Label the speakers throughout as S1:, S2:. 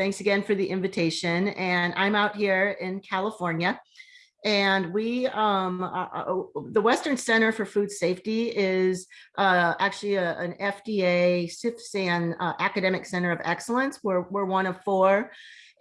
S1: thanks again for the invitation. And I'm out here in California. And we, um, uh, uh, the Western Center for Food Safety is uh, actually a, an FDA CFSAN uh, Academic Center of Excellence. We're, we're one of four.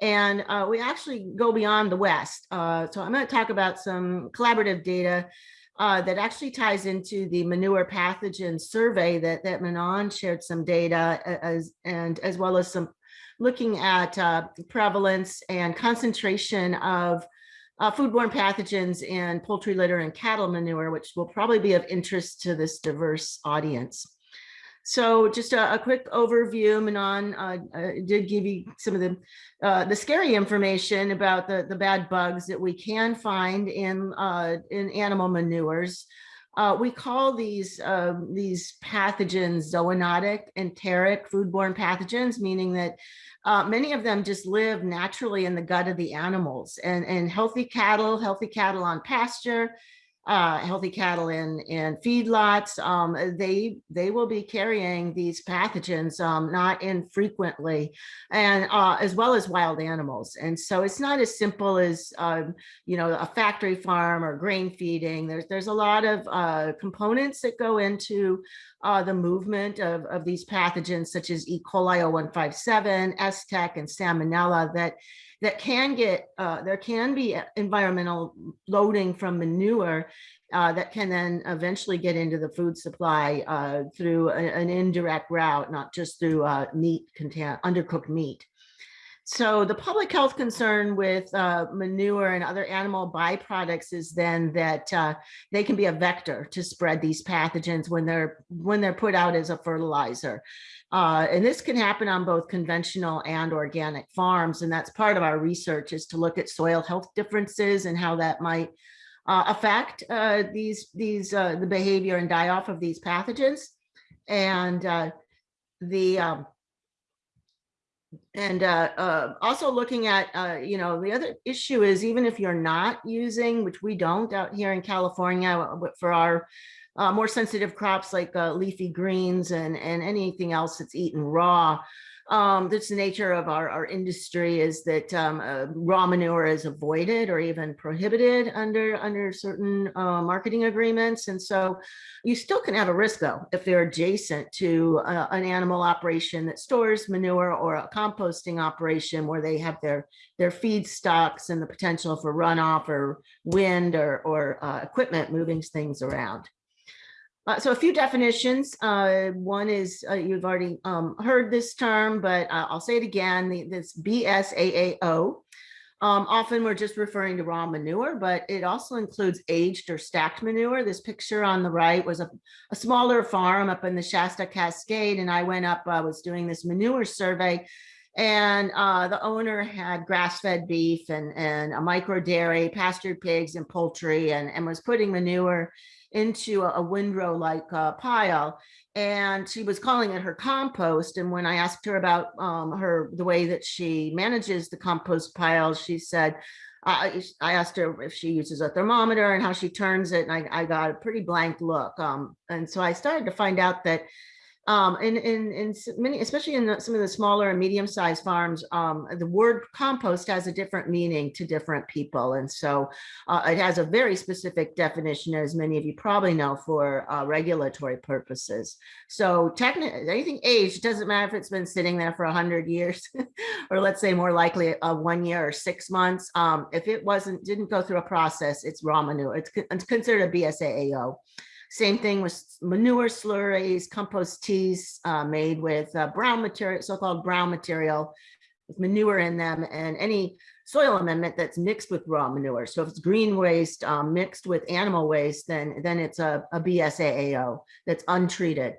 S1: And uh, we actually go beyond the West. Uh, so I'm going to talk about some collaborative data uh, that actually ties into the manure pathogen survey that, that Manon shared some data as, and as well as some looking at uh, prevalence and concentration of uh, foodborne pathogens in poultry litter and cattle manure, which will probably be of interest to this diverse audience. So just a, a quick overview, Manon uh, uh, did give you some of the uh, the scary information about the, the bad bugs that we can find in, uh, in animal manures. Uh, we call these um, these pathogens zoonotic, enteric, foodborne pathogens, meaning that uh, many of them just live naturally in the gut of the animals. And, and healthy cattle, healthy cattle on pasture, uh, healthy cattle in, in feedlots, um, they, they will be carrying these pathogens um, not infrequently and uh, as well as wild animals. And so it's not as simple as, um, you know, a factory farm or grain feeding. There's, there's a lot of uh, components that go into uh, the movement of, of these pathogens such as E. coli 0157, STEC, and Salmonella that that can get, uh, there can be environmental loading from manure uh, that can then eventually get into the food supply uh, through a, an indirect route, not just through uh, meat content, undercooked meat. So the public health concern with uh, manure and other animal byproducts is then that uh, they can be a vector to spread these pathogens when they're when they're put out as a fertilizer. Uh, and this can happen on both conventional and organic farms. And that's part of our research is to look at soil health differences and how that might uh, affect uh, these these uh, the behavior and die off of these pathogens. And the um, and uh, uh, also looking at, uh, you know, the other issue is even if you're not using, which we don't out here in California uh, for our uh, more sensitive crops like uh, leafy greens and, and anything else that's eaten raw, um, that's the nature of our, our industry is that um, uh, raw manure is avoided or even prohibited under under certain uh, marketing agreements. And so you still can have a risk though, if they're adjacent to uh, an animal operation that stores manure or a composting operation where they have their, their feed stocks and the potential for runoff or wind or, or uh, equipment moving things around. Uh, so a few definitions. Uh, one is uh, you've already um, heard this term, but uh, I'll say it again. The, this BSAAO. Um, often we're just referring to raw manure, but it also includes aged or stacked manure. This picture on the right was a, a smaller farm up in the Shasta Cascade, and I went up, I was doing this manure survey, and uh, the owner had grass-fed beef and, and a micro dairy, pastured pigs and poultry, and, and was putting manure into a, a windrow like uh, pile. And she was calling it her compost and when i asked her about um, her the way that she manages the compost pile she said I, I asked her if she uses a thermometer and how she turns it and I, I got a pretty blank look um, and so I started to find out that um, in, in, in many, especially in some of the smaller and medium-sized farms, um, the word compost has a different meaning to different people. And so uh, it has a very specific definition, as many of you probably know, for uh, regulatory purposes. So technically, anything aged, doesn't matter if it's been sitting there for 100 years, or let's say more likely uh, one year or six months. Um, if it wasn't, didn't go through a process, it's raw manure. It's, it's considered a BSAAO. Same thing with manure slurries, compost teas uh, made with uh, brown material, so-called brown material with manure in them and any soil amendment that's mixed with raw manure. So if it's green waste um, mixed with animal waste, then, then it's a, a BSAAO that's untreated.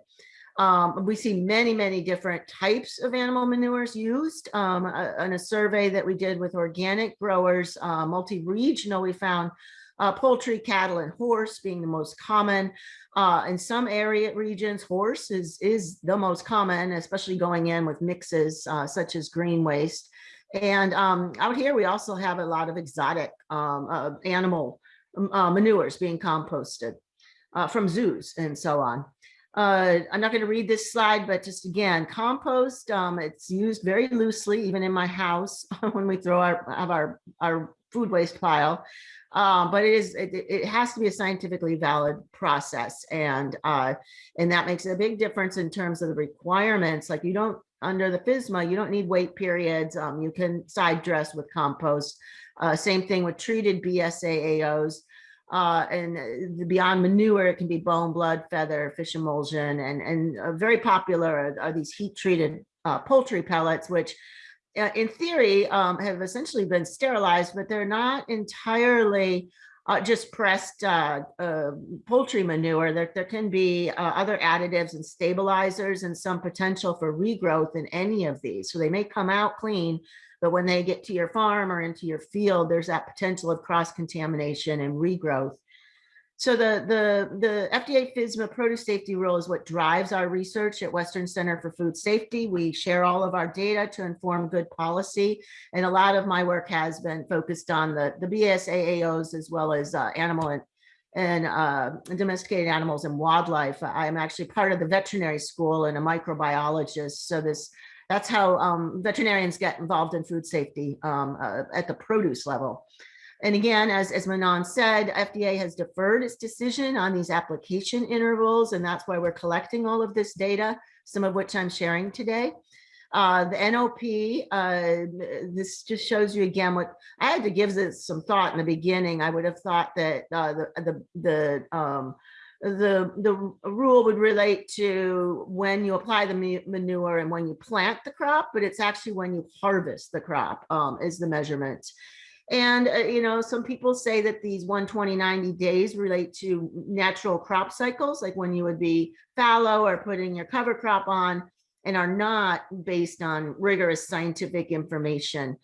S1: Um, we see many, many different types of animal manures used. Um, in a survey that we did with organic growers, uh, multi-regional, we found uh, poultry, cattle, and horse being the most common. Uh, in some area regions, horse is, is the most common, especially going in with mixes uh, such as green waste. And um, out here, we also have a lot of exotic um, uh, animal uh, manures being composted uh, from zoos and so on. Uh, I'm not going to read this slide, but just again, compost, um, it's used very loosely, even in my house when we throw our, have our, our food waste pile. Um, but it is, it, it, has to be a scientifically valid process. And, uh, and that makes a big difference in terms of the requirements. Like you don't, under the FSMA you don't need wait periods. Um, you can side dress with compost. Uh, same thing with treated BSAAOs. Uh, and uh, beyond manure, it can be bone, blood, feather, fish emulsion, and, and uh, very popular are, are these heat treated uh, poultry pellets, which uh, in theory um, have essentially been sterilized, but they're not entirely uh, just pressed poultry manure. There, there can be other additives and stabilizers and some potential for regrowth in any of these. So they may come out clean, but when they get to your farm or into your field, there's that potential of cross contamination and regrowth. So the, the, the FDA FSMA produce safety rule is what drives our research at Western Center for Food Safety. We share all of our data to inform good policy. And a lot of my work has been focused on the, the BSAAOs as well as uh, animal and, and uh, domesticated animals and wildlife. I'm actually part of the veterinary school and a microbiologist. So this that's how um, veterinarians get involved in food safety um, uh, at the produce level. And again, as, as Manon said, FDA has deferred its decision on these application intervals, and that's why we're collecting all of this data, some of which I'm sharing today. Uh, the NOP, uh, this just shows you again what I had to give this some thought in the beginning. I would have thought that uh, the the the um, the the rule would relate to when you apply the manure and when you plant the crop, but it's actually when you harvest the crop um, is the measurement. And, uh, you know, some people say that these 120, 90 days relate to natural crop cycles, like when you would be fallow or putting your cover crop on and are not based on rigorous scientific information.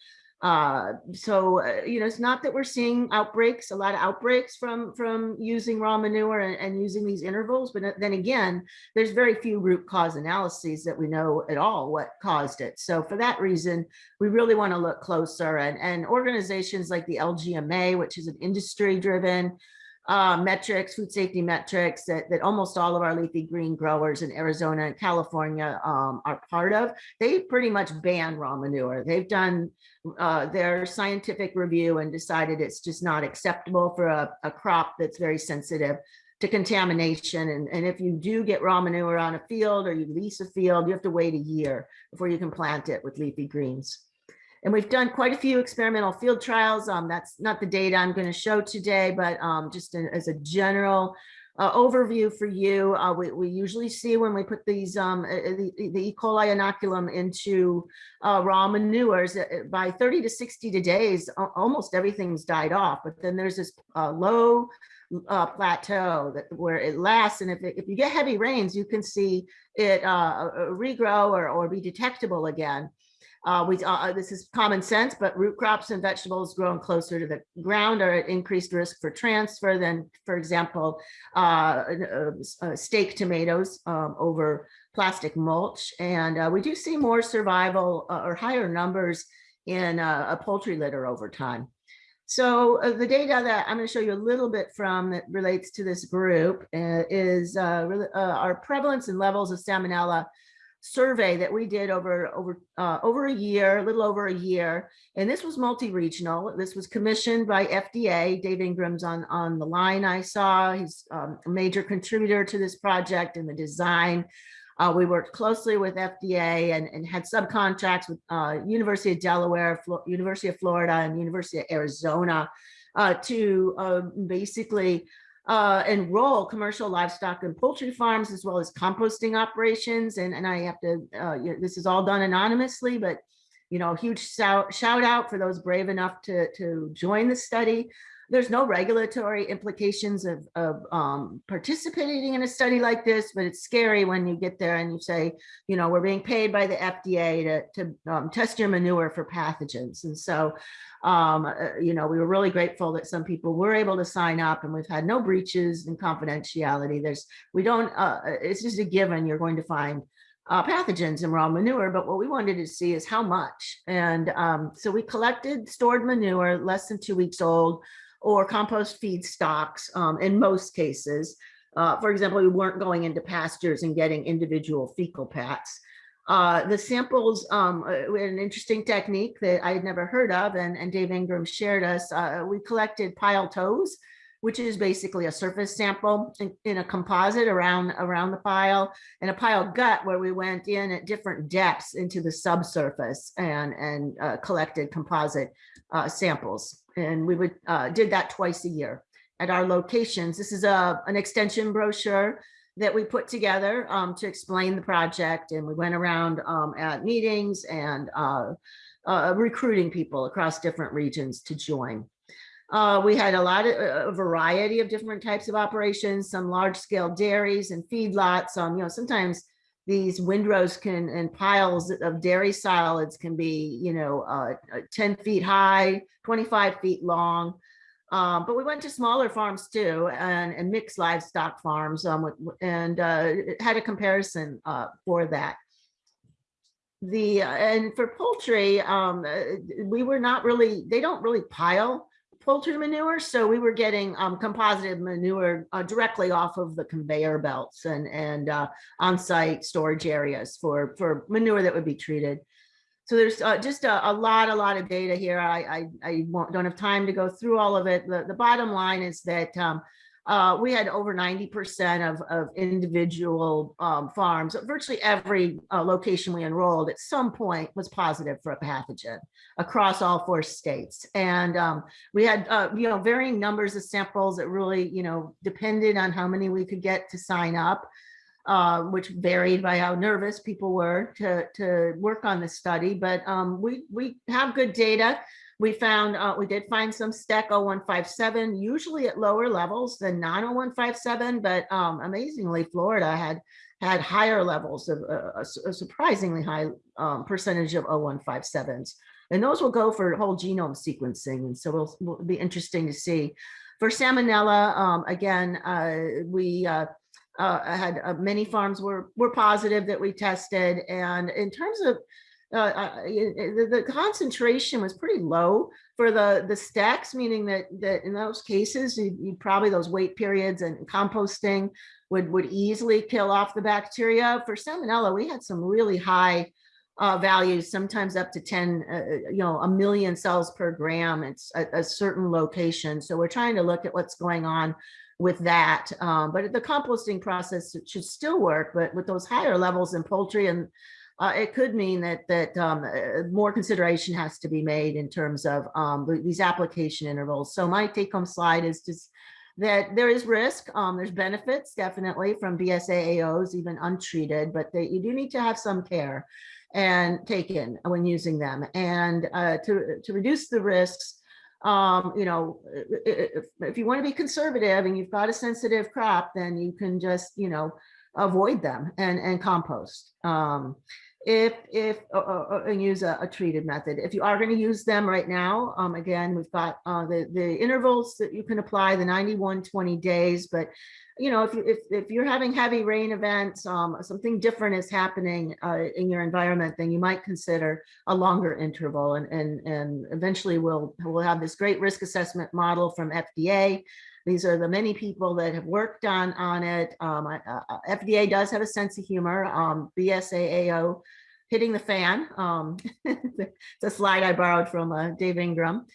S1: Uh, so, uh, you know, it's not that we're seeing outbreaks, a lot of outbreaks from from using raw manure and, and, using these intervals. But then again, there's very few root cause analyses that we know at all what caused it. So for that reason, we really want to look closer and, and organizations like the LGMA, which is an industry driven uh, metrics, food safety metrics that, that almost all of our leafy green growers in Arizona and California um, are part of. They pretty much ban raw manure. They've done uh, their scientific review and decided it's just not acceptable for a, a crop that's very sensitive to contamination. And, and if you do get raw manure on a field or you lease a field, you have to wait a year before you can plant it with leafy greens. And we've done quite a few experimental field trials. Um, that's not the data I'm going to show today, but um, just as a general uh, overview for you, uh, we, we usually see when we put these um, uh, uh, the, the, E. coli inoculum into uh, raw manures uh, by 30 to 60 days, almost everything's died off. But then there's this low uh, plateau that where it lasts. And if, it, if you get heavy rains, you can see it uh, regrow or, or be detectable again. Uh, we, uh, uh, this is common sense, but root crops and vegetables grown closer to the ground are at increased risk for transfer than, for example, uh, uh, uh stake tomatoes um, over plastic mulch. And we do see more survival or higher numbers in a poultry litter over time. So the data that I'm going to show you a little bit from that relates to this group is our prevalence and levels of salmonella survey that we did over over uh, over a year, a little over a year, and this was multi-regional. This was commissioned by FDA. Dave Ingram's on on the line. I saw he's um, a major contributor to this project and the design. Uh, we worked closely with FDA and, and had subcontracts with uh, University of Delaware, Flo University of Florida, and University of Arizona uh, to uh, basically uh, enroll commercial livestock and poultry farms as well as composting operations. And, and I have to, uh, you know, this is all done anonymously, but you know, huge shout, shout out for those brave enough to, to join the study. There's no regulatory implications of, of um, participating in a study like this, but it's scary when you get there and you say, you know, we're being paid by the FDA to, to um, test your manure for pathogens. And so um, uh, you know, we were really grateful that some people were able to sign up and we've had no breaches in confidentiality. There's, we don't, uh, uh, it's just a given you're going to find uh, pathogens in raw manure, but what we wanted to see is how much. And um, so we collected stored manure less than two weeks old or compost feed stocks um, in most cases uh, for example, we weren't going into pastures and getting individual fecal pats. Uh, the samples, um, uh, we had an interesting technique that I had never heard of and, and Dave Ingram shared us. Uh, we collected pile toes, which is basically a surface sample in, in, a composite around, around the pile and a pile gut where we went in at different depths into the subsurface and, and uh, collected composite uh, samples. And we would uh, did that twice a year at our locations. This is a, an extension brochure that we put together um, to explain the project and we went around um, at meetings and uh, uh, recruiting people across different regions to join. Uh, we had a lot of a variety of different types of operations, some large scale dairies and feedlots. Um, you know, sometimes these windrows can and piles of dairy solids can be, you know, uh, 10 feet high, 25 feet long. Um, but we went to smaller farms too and, and mixed livestock farms um, and uh, had a comparison uh, for that. The uh, and for poultry, um, uh, we were not really, they don't really pile poultry manure. So we were getting um, composited manure uh, directly off of the conveyor belts and, and uh, on-site storage areas for, for manure that would be treated. So there's uh, just a, a, lot, a lot of data here. I, I, I don't have time to go through all of it. The, the bottom line is that um, uh, we had over 90% of, of individual um, farms. Virtually every uh, location we enrolled at some point was positive for a pathogen across all four states. And um, we had, uh, you know, varying numbers of samples that really, you know, depended on how many we could get to sign up uh, which varied by how nervous people were to, to work on the study. But um, we, we have good data. We found, uh, we did find some STEC 0157, usually at lower levels than non 0157, but um, amazingly, Florida had had higher levels of uh, a, surprisingly high um, percentage of 0157s. And those will go for whole genome sequencing. And so it'll, will be interesting to see. For Salmonella, um, again, uh, we uh, uh, I had uh, many farms were were positive that we tested, and in terms of uh, uh the, the, concentration was pretty low for the the stacks, meaning that that in those cases, you, you probably those wait periods and composting would would easily kill off the bacteria. For salmonella, we had some really high uh, values, sometimes up to 10, uh, you know, a million cells per gram. It's a, a certain location. So we're trying to look at what's going on with that. Um, but the composting process should still work, but with those higher levels in poultry and uh, it could mean that that um, uh, more consideration has to be made in terms of um, these application intervals. So my take home slide is just that there is risk. Um, there's benefits definitely from BSAAOs, even untreated, but they, you do need to have some care and taken when using them. And uh, to, to reduce the risks, um, you know, if, if you want to be conservative and you've got a sensitive crop, then you can just, you know, avoid them and, and compost. Um, if, if, uh, uh, and use a, a, treated method. If you are going to use them right now, um, again, we've got uh, the, the intervals that you can apply, the 91, 20 days, but you know, if, you, if, if you're having heavy rain events, um, something different is happening uh, in your environment, then you might consider a longer interval. And, and, and eventually we'll, we'll have this great risk assessment model from FDA. These are the many people that have worked on, on it. Um, uh, FDA does have a sense of humor. Um, BSAAO hitting the fan. Um, it's a slide I borrowed from uh, Dave Ingram.